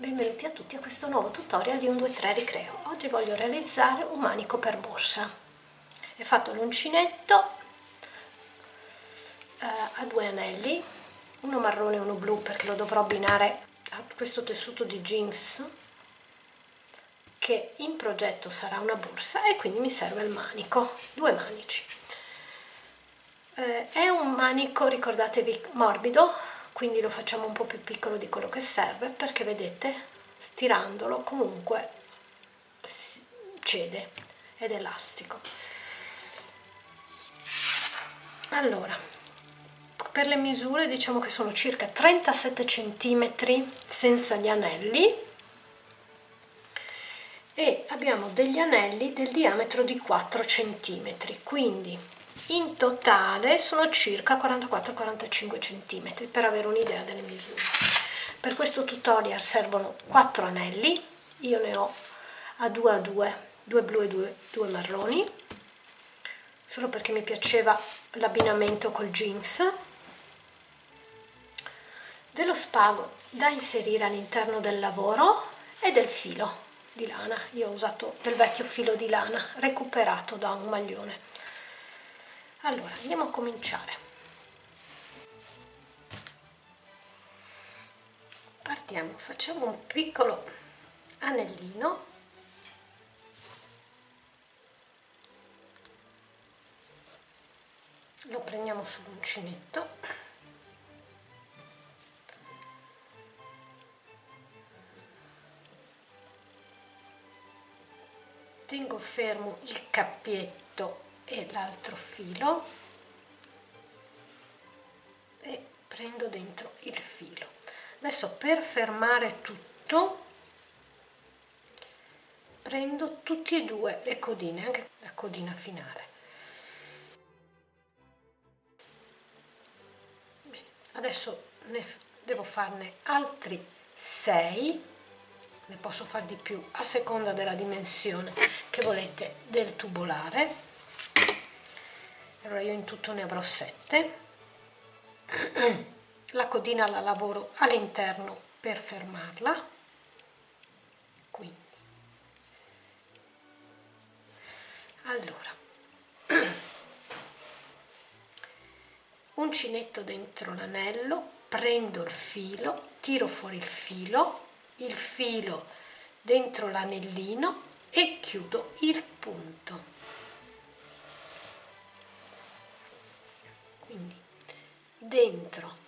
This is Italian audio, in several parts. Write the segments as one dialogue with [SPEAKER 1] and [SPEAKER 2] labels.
[SPEAKER 1] Benvenuti a tutti a questo nuovo tutorial di un 2-3 ricreo. Oggi voglio realizzare un manico per borsa. È fatto l'uncinetto eh, a due anelli, uno marrone e uno blu perché lo dovrò abbinare a questo tessuto di jeans che in progetto sarà una borsa e quindi mi serve il manico, due manici. Eh, è un manico, ricordatevi, morbido, quindi lo facciamo un po' più piccolo di quello che serve perché vedete, stirandolo comunque cede ed elastico. Allora, per le misure diciamo che sono circa 37 cm senza gli anelli e abbiamo degli anelli del diametro di 4 cm quindi in totale sono circa 44-45 cm per avere un'idea delle misure. Per questo tutorial servono 4 anelli io ne ho a 2 a 2 due blu e due, due marroni solo perché mi piaceva l'abbinamento col jeans. Dello spago da inserire all'interno del lavoro e del filo di lana. Io ho usato del vecchio filo di lana recuperato da un maglione allora andiamo a cominciare. Partiamo facciamo un piccolo anellino. Lo prendiamo sull'uncinetto tengo fermo il cappietto e l'altro filo. E prendo dentro il filo. Adesso per fermare tutto prendo tutti e due le codine anche la codina finale. Bene, adesso ne devo farne altri 6 ne posso fare di più a seconda della dimensione che volete del tubolare allora io in tutto ne avrò 7 la codina la lavoro all'interno per fermarla. Quindi allora. Uncinetto dentro l'anello prendo il filo tiro fuori il filo il filo dentro l'anellino e chiudo il punto dentro.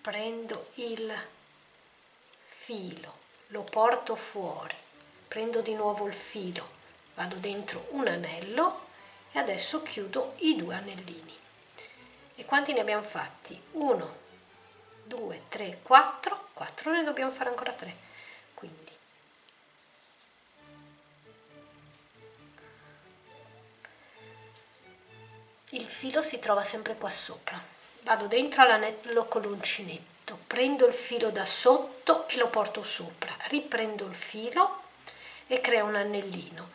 [SPEAKER 1] Prendo il filo lo porto fuori. Prendo di nuovo il filo vado dentro un anello e adesso chiudo i due anellini. E quanti ne abbiamo fatti? 1 2 3 4 4 ne dobbiamo fare ancora 3 quindi il filo si trova sempre qua sopra vado dentro all'anello con l'uncinetto prendo il filo da sotto e lo porto sopra. Riprendo il filo e creo un anellino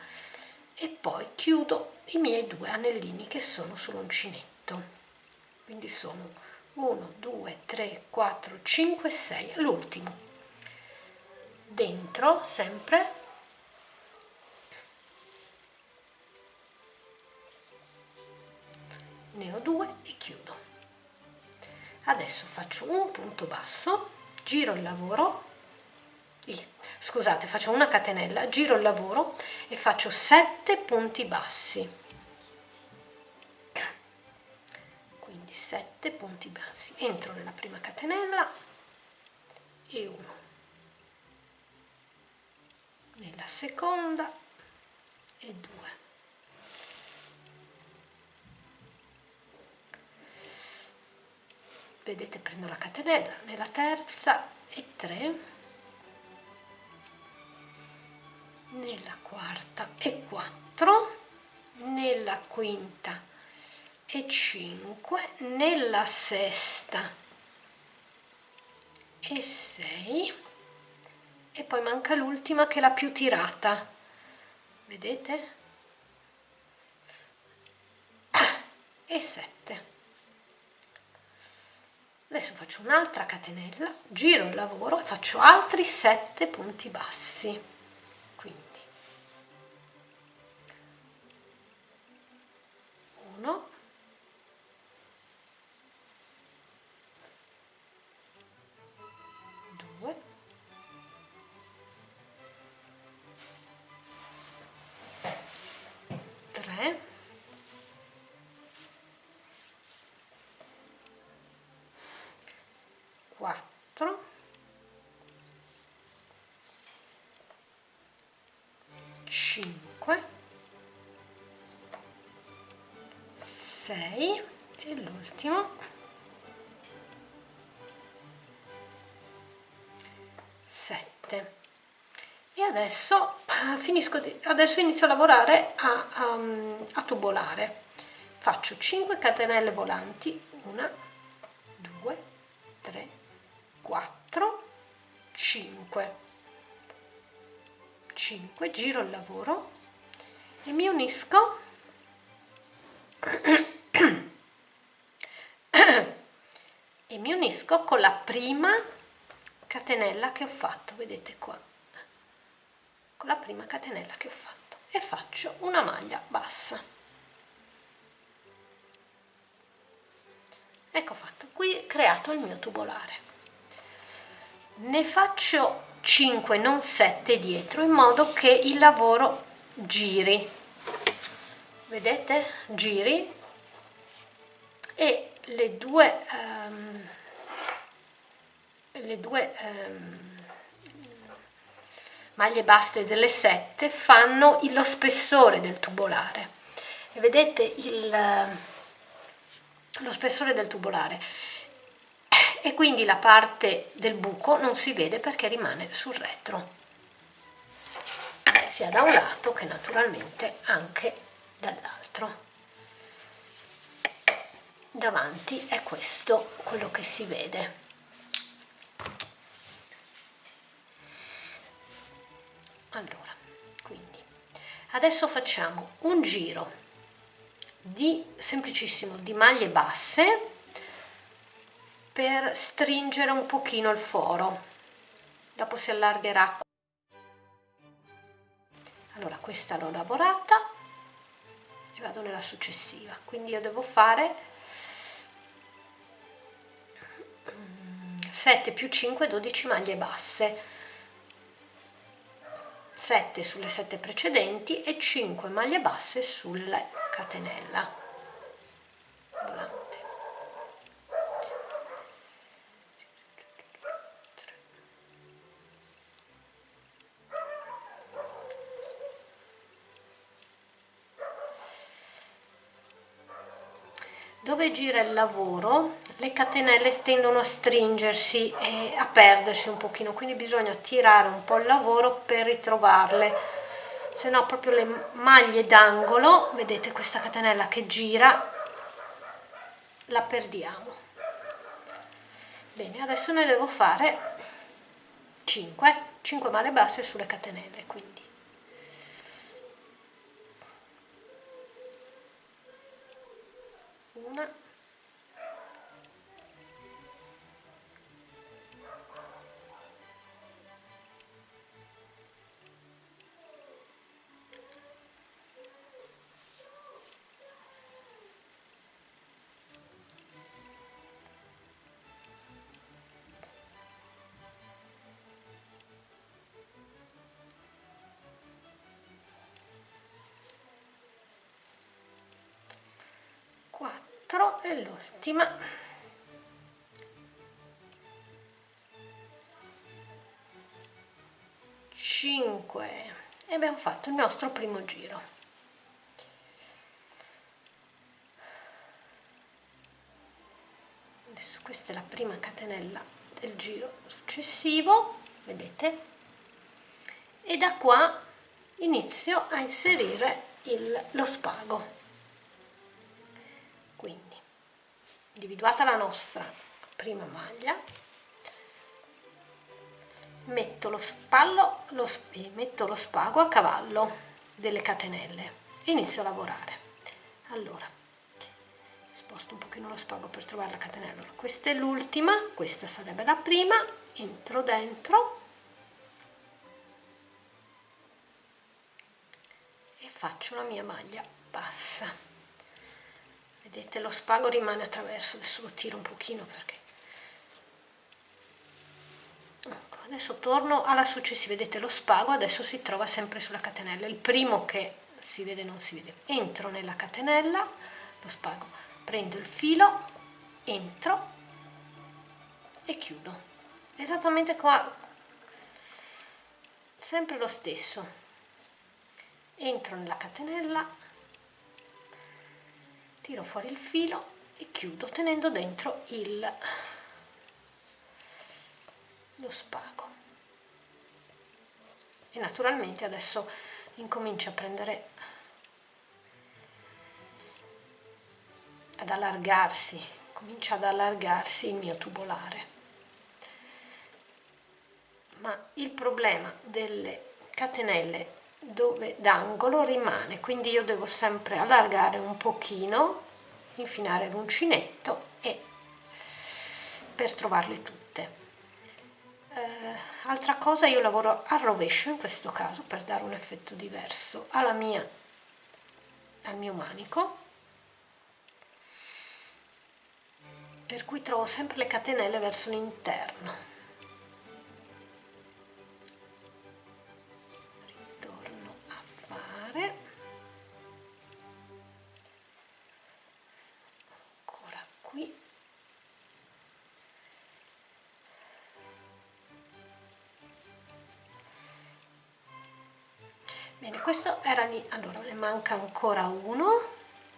[SPEAKER 1] e poi chiudo i miei due anellini che sono sull'uncinetto. Quindi sono 1 2 3 4 5 6 l'ultimo dentro sempre. Ne ho due e chiudo adesso faccio un punto basso giro il lavoro scusate faccio una catenella giro il lavoro e faccio 7 punti bassi. Quindi 7 punti bassi. Entro nella prima catenella e uno. Nella seconda e due vedete prendo la catenella nella terza e tre nella quarta e quattro nella quinta e cinque nella sesta e sei. E poi manca l'ultima che è la più tirata. Vedete? E 7 adesso faccio un'altra catenella giro il lavoro e faccio altri 7 punti bassi. Quindi 1 6 e l'ultimo. 7 e adesso eh, finisco adesso inizio a lavorare a, a, a tubolare. Faccio 5 catenelle volanti. 1 2 3 4 5 5 giro il lavoro. E mi unisco e mi unisco con la prima catenella che ho fatto vedete qua. Con la prima catenella che ho fatto. E faccio una maglia bassa. Ecco fatto. Qui creato il mio tubolare. Ne faccio 5 non 7 dietro in modo che il lavoro giri. Vedete? Giri. E le due um, le due um, maglie basse delle 7 fanno lo spessore del tubolare. E vedete il, lo spessore del tubolare. E quindi la parte del buco non si vede perché rimane sul retro. Sia da un lato che naturalmente anche dall'altro davanti è questo quello che si vede. Allora quindi adesso facciamo un giro di semplicissimo di maglie basse per stringere un pochino il foro. Dopo si allargherà. Allora questa l'ho lavorata e vado nella successiva. Quindi io devo fare 7 più 5 12 maglie basse. 7 sulle 7 precedenti e 5 maglie basse sulle catenella. Volante. Dove gira il lavoro le catenelle tendono a stringersi e a perdersi un pochino quindi bisogna tirare un po' il lavoro per ritrovarle. Se no proprio le maglie d'angolo vedete questa catenella che gira la perdiamo. Bene adesso ne devo fare 5 5 maglie basse sulle catenelle quindi. Una 4 e l'ultima. Cinque. E abbiamo fatto il nostro primo giro. Adesso questa è la prima catenella del giro successivo vedete? E da qua inizio a inserire il, lo spago individuata la nostra prima maglia metto lo spallo lo, metto lo spago a cavallo delle catenelle. E inizio a lavorare. Allora sposto un pochino lo spago per trovare la catenella. Questa è l'ultima questa sarebbe la prima. Entro dentro. E faccio la mia maglia bassa vedete lo spago rimane attraverso adesso lo tiro un pochino perché ecco, adesso torno alla successiva. Vedete lo spago adesso si trova sempre sulla catenella. Il primo che si vede non si vede. Entro nella catenella lo spago. Prendo il filo entro e chiudo. Esattamente qua. Sempre lo stesso. Entro nella catenella tiro fuori il filo e chiudo tenendo dentro il lo spago. E naturalmente adesso incomincio a prendere ad allargarsi comincia ad allargarsi il mio tubolare. Ma il problema delle catenelle dove d'angolo rimane. Quindi io devo sempre allargare un pochino infilare l'uncinetto e per trovarle tutte. Eh, altra cosa io lavoro al rovescio in questo caso per dare un effetto diverso alla mia al mio manico. Per cui trovo sempre le catenelle verso l'interno bene questo era lì. Allora ne manca ancora uno.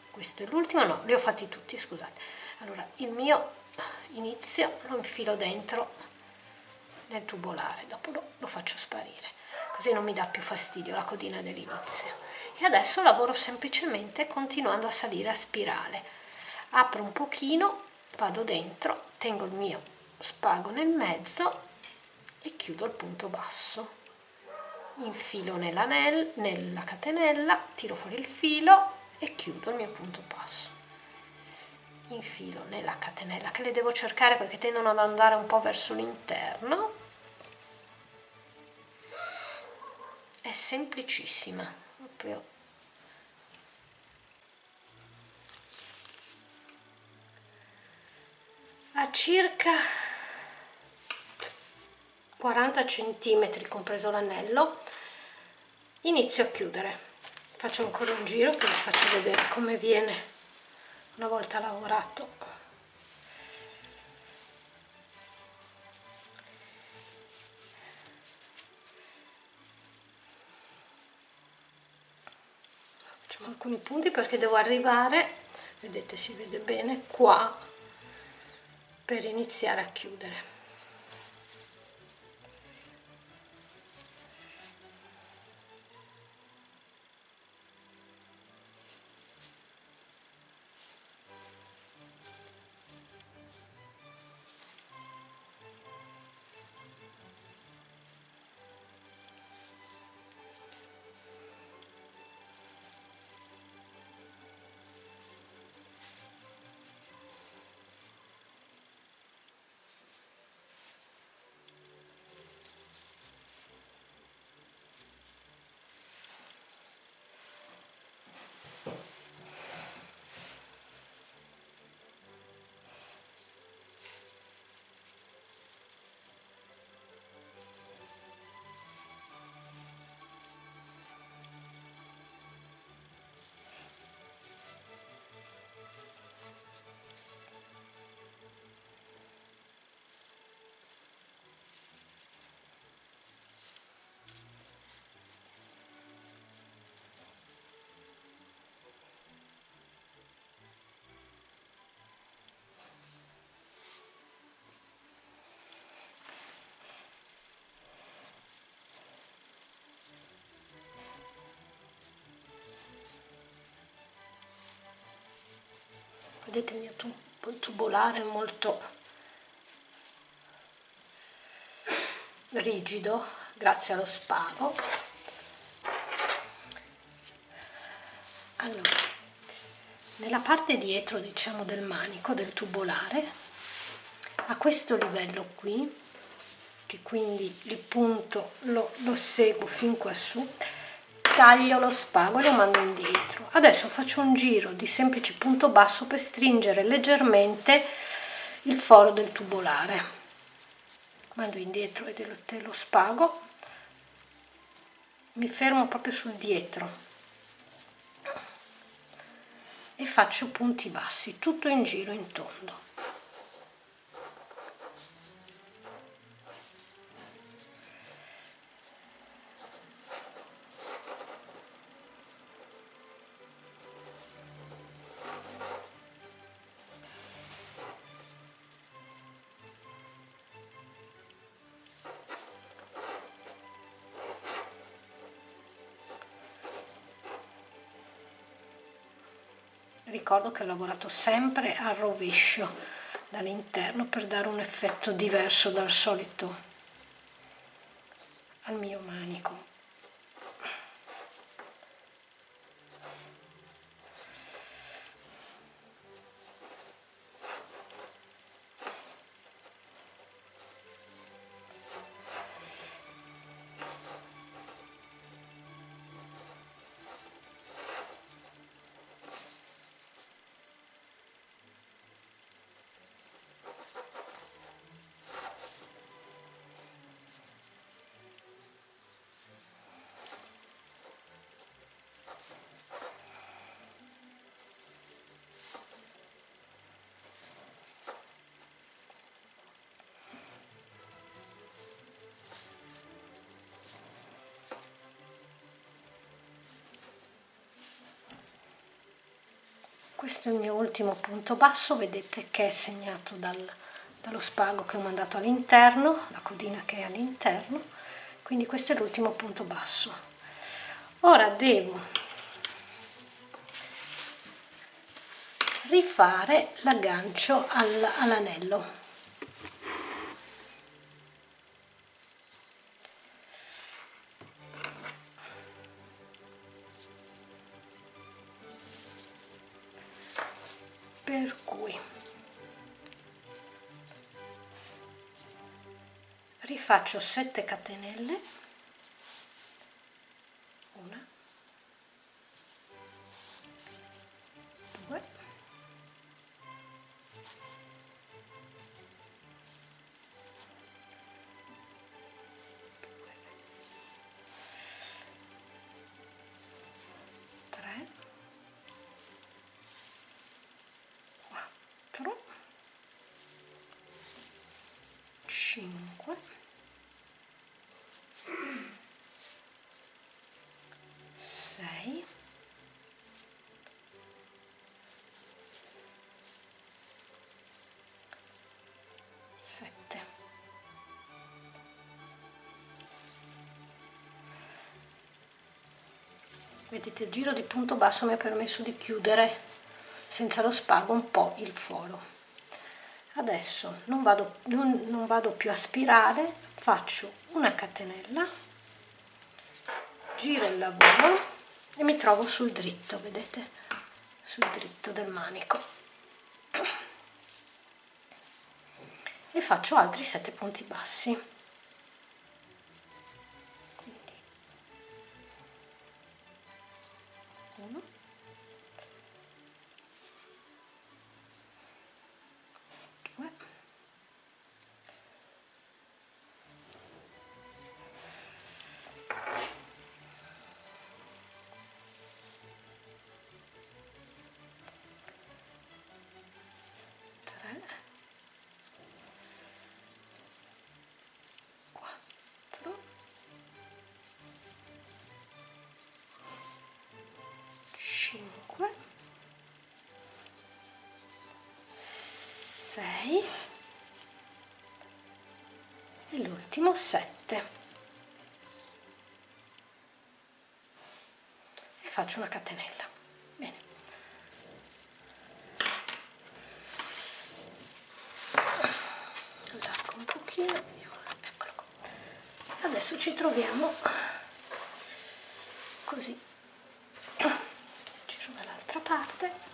[SPEAKER 1] Questo è l'ultimo. No li ho fatti tutti scusate. Allora il mio inizio lo infilo dentro nel tubolare. Dopo lo, lo faccio sparire così non mi dà più fastidio la codina dell'inizio. E adesso lavoro semplicemente continuando a salire a spirale. Apro un pochino vado dentro tengo il mio spago nel mezzo e chiudo il punto basso infilo nella catenella tiro fuori il filo e chiudo il mio punto basso infilo nella catenella che le devo cercare perché tendono ad andare un po' verso l'interno. È semplicissima proprio. A circa 40 centimetri compreso l'anello. Inizio a chiudere. Faccio ancora un giro che vi faccio vedere come viene una volta lavorato. Facciamo alcuni punti perché devo arrivare vedete si vede bene qua per iniziare a chiudere vedete il mio tubolare molto rigido grazie allo spago allora nella parte dietro diciamo del manico del tubolare a questo livello qui che quindi il punto lo, lo seguo fin qua su taglio lo spago e lo mando indietro. Adesso faccio un giro di semplice punto basso per stringere leggermente il foro del tubolare. Mando indietro vedete lo spago. Mi fermo proprio sul dietro. E faccio punti bassi tutto in giro in tondo ricordo che ho lavorato sempre al rovescio dall'interno per dare un effetto diverso dal solito al mio manico questo è il mio ultimo punto basso. Vedete che è segnato dal, dallo spago che ho mandato all'interno la codina che è all'interno. Quindi questo è l'ultimo punto basso. Ora devo rifare l'aggancio all'anello rifaccio 7 catenelle. Una. Due. Tre. 4 5 vedete il giro di punto basso mi ha permesso di chiudere senza lo spago un po' il foro. Adesso non vado, non, non vado più a spirale faccio una catenella giro il lavoro e mi trovo sul dritto vedete? Sul dritto del manico. E faccio altri 7 punti bassi 6 e l'ultimo 7 e faccio una catenella. Bene. Allargo un pochino eccolo qua. Adesso ci troviamo così. Giro dall'altra parte.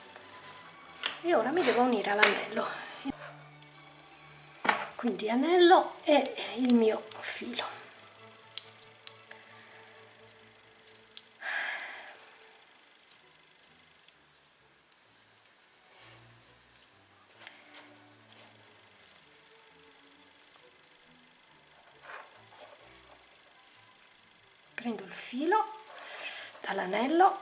[SPEAKER 1] E ora mi devo unire all'anello quindi anello e il mio filo prendo il filo dall'anello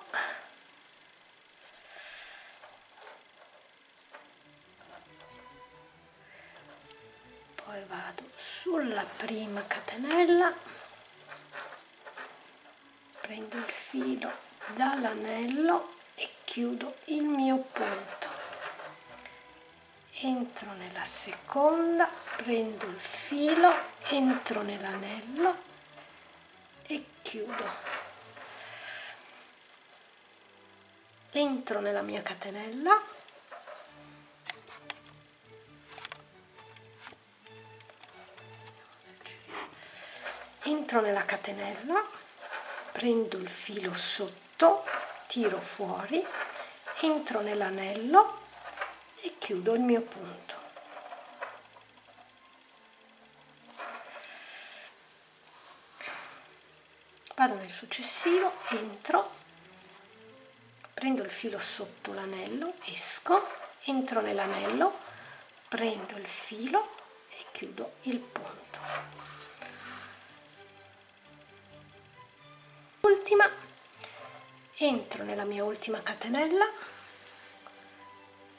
[SPEAKER 1] sulla prima catenella. Prendo il filo dall'anello e chiudo il mio punto. Entro nella seconda prendo il filo entro nell'anello e chiudo. Entro nella mia catenella entro nella catenella prendo il filo sotto tiro fuori entro nell'anello e chiudo il mio punto. Vado nel successivo entro prendo il filo sotto l'anello esco entro nell'anello prendo il filo e chiudo il punto ultima. Entro nella mia ultima catenella.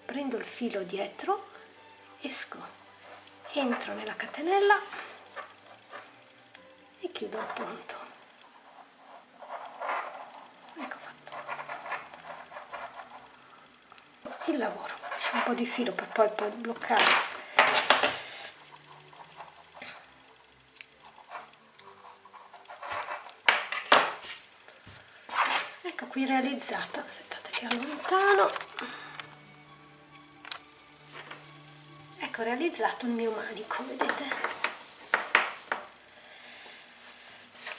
[SPEAKER 1] Prendo il filo dietro. Esco. Entro nella catenella. E chiudo il punto. Il lavoro. Un po' di filo per poi bloccare ecco qui realizzata. Aspettate che allontano. Ecco realizzato il mio manico vedete?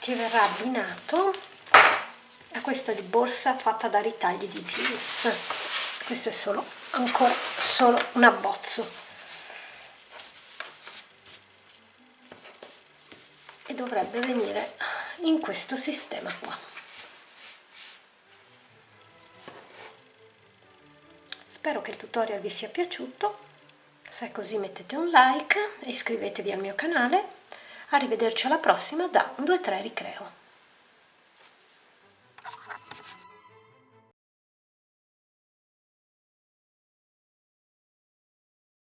[SPEAKER 1] Che verrà abbinato a questa di borsa fatta da ritagli di jeans. Questo è solo ancora solo un abbozzo. E dovrebbe venire in questo sistema qua spero che il tutorial vi sia piaciuto. Se è così mettete un like e iscrivetevi al mio canale. Arrivederci alla prossima da 1 2 3 ricreo